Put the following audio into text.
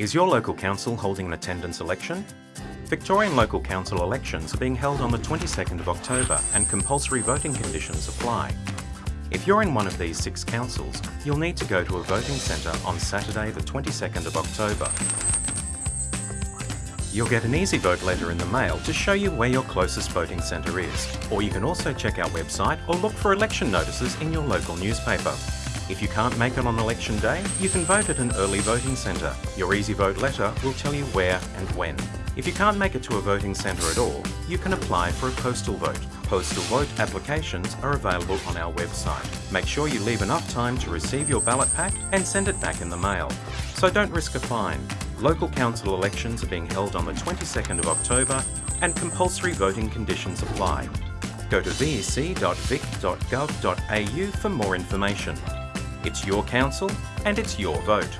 Is your local council holding an attendance election? Victorian local council elections are being held on the 22nd of October and compulsory voting conditions apply. If you're in one of these six councils, you'll need to go to a voting centre on Saturday the 22nd of October. You'll get an Easy Vote letter in the mail to show you where your closest voting centre is, or you can also check our website or look for election notices in your local newspaper. If you can't make it on election day, you can vote at an early voting centre. Your Easy Vote letter will tell you where and when. If you can't make it to a voting centre at all, you can apply for a postal vote. Postal vote applications are available on our website. Make sure you leave enough time to receive your ballot pack and send it back in the mail. So don't risk a fine. Local council elections are being held on the 22nd of October and compulsory voting conditions apply. Go to vec.vic.gov.au for more information. It's your council and it's your vote.